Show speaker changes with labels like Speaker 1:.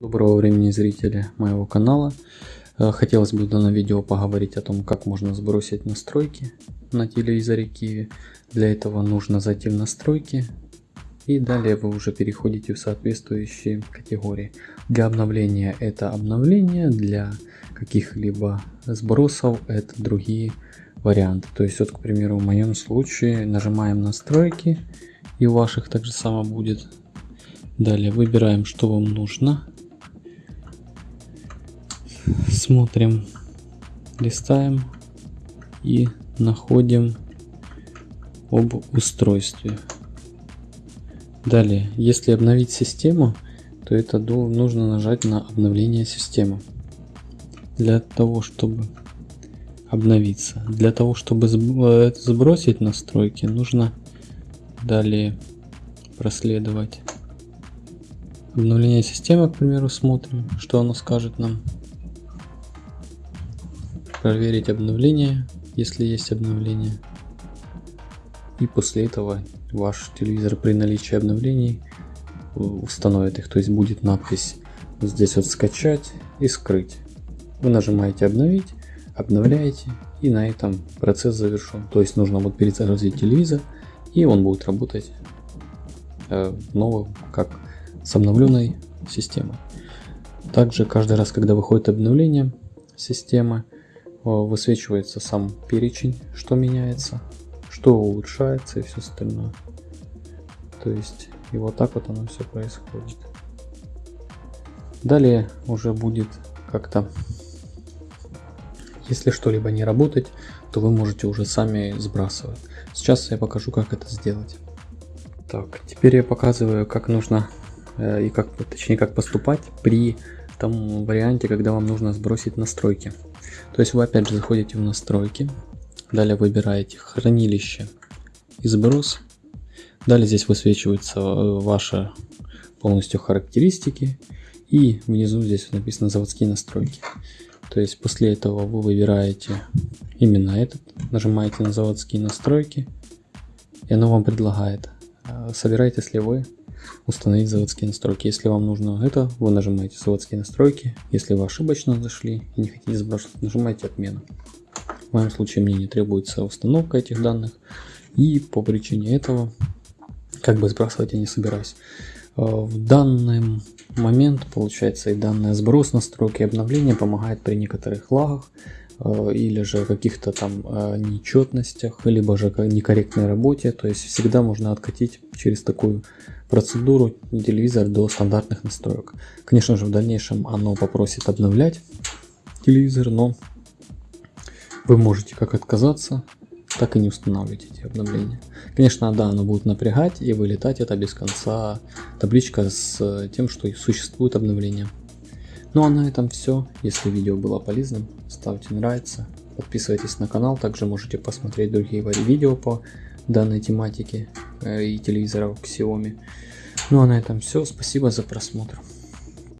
Speaker 1: Доброго времени зрители моего канала. Э, хотелось бы в данном видео поговорить о том, как можно сбросить настройки на телевизоре Kiwi. Для этого нужно зайти в настройки и далее вы уже переходите в соответствующие категории. Для обновления это обновление, для каких-либо сбросов это другие варианты. То есть вот, к примеру, в моем случае нажимаем настройки и у ваших также само будет. Далее выбираем, что вам нужно смотрим, листаем и находим об устройстве. Далее, если обновить систему, то это нужно нажать на обновление системы. Для того, чтобы обновиться. Для того, чтобы э, сбросить настройки, нужно далее проследовать. Обновление системы, к примеру, смотрим, что оно скажет нам проверить обновление, если есть обновление. И после этого ваш телевизор при наличии обновлений установит их, то есть будет надпись здесь вот скачать и скрыть. Вы нажимаете обновить, обновляете и на этом процесс завершен. То есть нужно будет перезагрузить телевизор и он будет работать э, новым, как с обновленной системой. Также каждый раз, когда выходит обновление системы, высвечивается сам перечень, что меняется, что улучшается и все остальное. То есть и вот так вот оно все происходит. Далее уже будет как-то, если что-либо не работать, то вы можете уже сами сбрасывать. Сейчас я покажу, как это сделать. Так, теперь я показываю, как нужно э, и как, точнее, как поступать при том варианте, когда вам нужно сбросить настройки. То есть вы опять же заходите в настройки, далее выбираете хранилище и сброс. Далее здесь высвечиваются э, ваши полностью характеристики и внизу здесь написано заводские настройки. То есть после этого вы выбираете именно этот, нажимаете на заводские настройки и оно вам предлагает, э, собираетесь ли вы установить заводские настройки. Если вам нужно это, вы нажимаете заводские настройки. Если вы ошибочно зашли и не хотите сбрасывать, нажимаете отмену. В моем случае мне не требуется установка этих данных. И по причине этого как бы сбрасывать я не собираюсь. А, в данный момент получается и данный сброс настройки и обновления помогает при некоторых лагах или же каких-то там а, нечетностях, либо же некорректной работе. То есть всегда можно откатить через такую процедуру телевизор до стандартных настроек. Конечно же в дальнейшем оно попросит обновлять телевизор, но вы можете как отказаться, так и не устанавливать эти обновления. Конечно, да, оно будет напрягать и вылетать это без конца табличка с тем, что существует обновление. Ну а на этом все. Если видео было полезным, ставьте нравится, подписывайтесь на канал, также можете посмотреть другие видео по данной тематике э, и телевизоров Xiaomi. Ну а на этом все. Спасибо за просмотр.